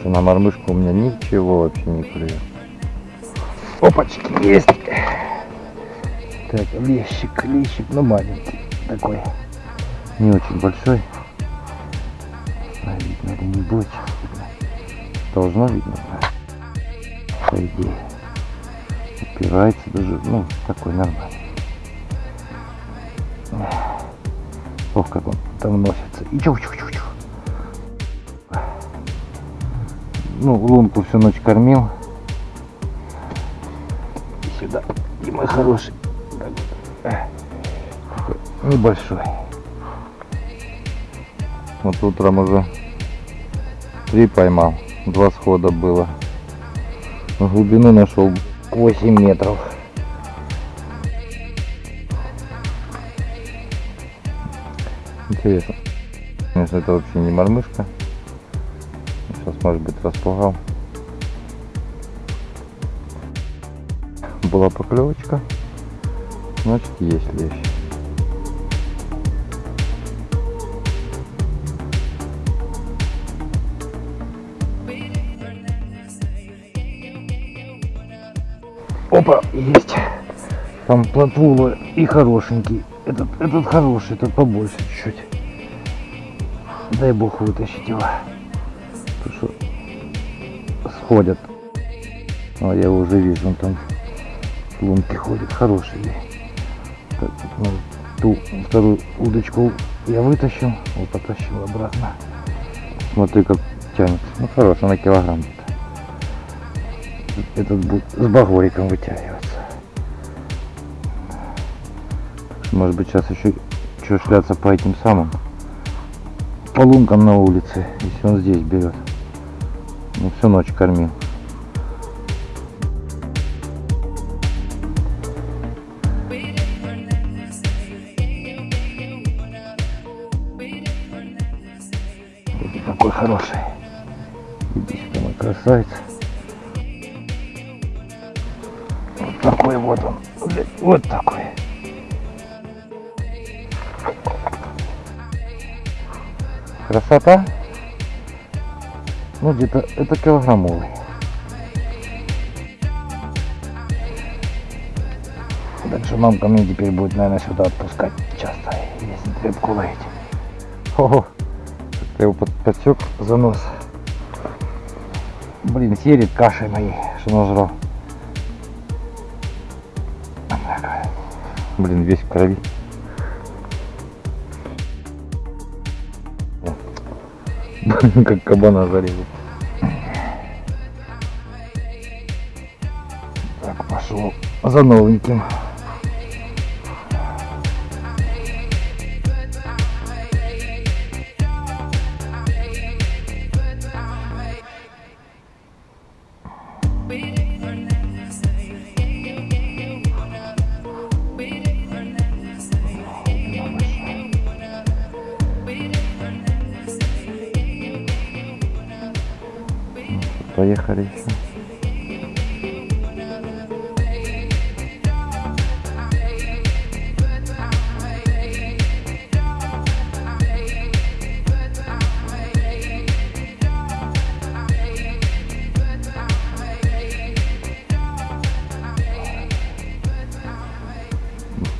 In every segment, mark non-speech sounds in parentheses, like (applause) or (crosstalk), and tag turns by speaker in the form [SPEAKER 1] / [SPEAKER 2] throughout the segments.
[SPEAKER 1] что на мормышку у меня ничего вообще не клюет. Опачки, есть! Так, лещик, лещик, но маленький такой. Не очень большой. Видно или не будет. Должно видно. По идее. Упирается даже, ну, такой нормальный. Ох, как он там носится. И чух Ну, лунку всю ночь кормил. И сюда. И мой хороший. Небольшой. Вот утром уже три поймал. Два схода было. Глубину нашел 8 метров. Интересно. Конечно, это вообще не мормышка. Может быть, распугал. Была поклевочка. Значит, есть лещ. Опа, есть. Там плотвула и хорошенький. Этот, этот хороший, этот побольше чуть-чуть. Дай бог вытащить его. Что сходят. А я его уже вижу, он там лунки ходит. Хороший. Так, ну, ту вторую удочку я вытащил. Вот потащил обратно. Смотри, как тянет. Ну, хороший, на килограмм где-то. Этот будет с багориком вытягиваться. Может быть сейчас еще что шляться по этим самым по лункам на улице, если он здесь берет. Ну, всю ночь кормил. Какой хороший. Иди мой красавец. Вот такой вот он. Вот такой. Красота. Ну где-то это килограммовый. Так что мамка мне теперь будет, наверное, сюда отпускать часто, если рыбку ловить. Ого, я его подсек за нос. Блин, серит кашей моей, что нажрал. Блин, весь в крови. (laughs) как кабана зарезал. Так, пошел за новеньким. Поехали еще.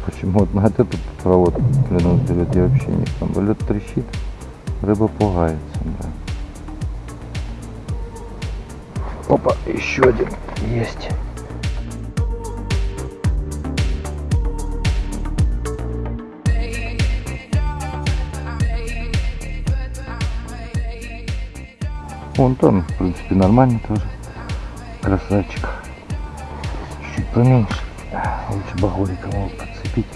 [SPEAKER 1] Почему на эту проводку клянусь, я вообще не там лед трещит, рыба пугается, да. Опа, еще один есть. Вон там, в принципе, нормально тоже. Красавчик. Чуть поменьше. Лучше багорика могут подцепить.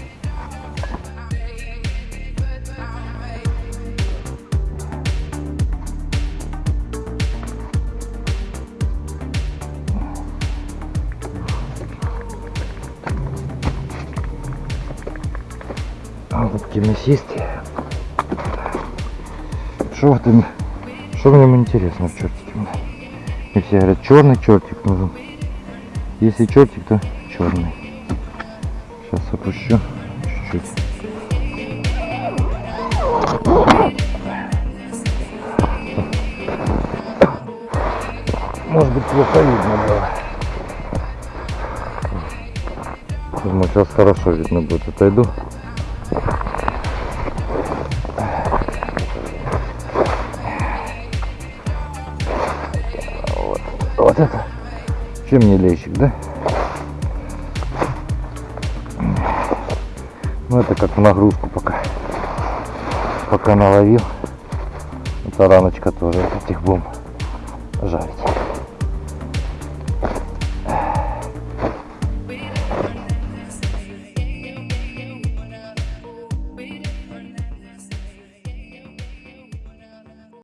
[SPEAKER 1] Голубки мясистые. Что в этом, что в нем интересно в чертике? И все говорят, черный чертик нужен. Если чертик, то черный. Сейчас опущу чуть-чуть. Может быть плохо видно было. Думаю, сейчас хорошо видно будет. Отойду. Вот, это. Чем не лещик, да? Ну это как в нагрузку пока. Пока наловил. Это раночка тоже. Этих будем жарить.